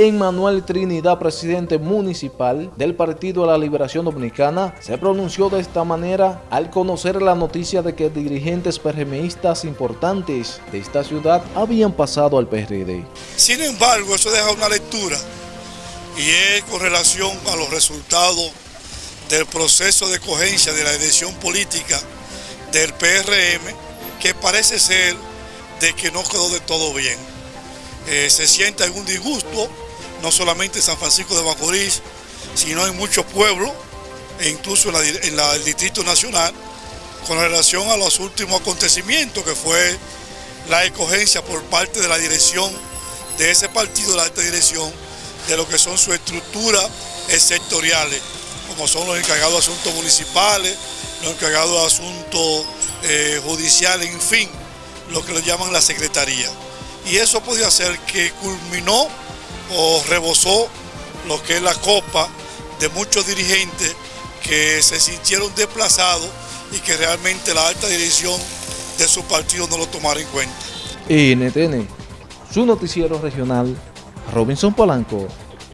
Emmanuel Trinidad, presidente municipal del Partido de la Liberación Dominicana, se pronunció de esta manera al conocer la noticia de que dirigentes PRMistas importantes de esta ciudad habían pasado al PRD. Sin embargo, eso deja una lectura y es con relación a los resultados del proceso de cogencia de la elección política del PRM, que parece ser de que no quedó de todo bien. Eh, se siente algún disgusto, no solamente en San Francisco de Macorís, sino en muchos pueblos, e incluso en, el Distrito Nacional, con relación a los últimos acontecimientos, que fue la escogencia por parte de la dirección de ese partido, la alta dirección, de lo que son sus estructuras sectoriales, como son los encargados de asuntos municipales, los encargados de asuntos eh, judiciales, en fin, lo que le llaman la secretaría. Y eso podía ser que culminó o rebosó lo que es la copa de muchos dirigentes que se sintieron desplazados y que realmente la alta dirección de su partido no lo tomara en cuenta. NTN, su noticiero regional, Robinson Polanco.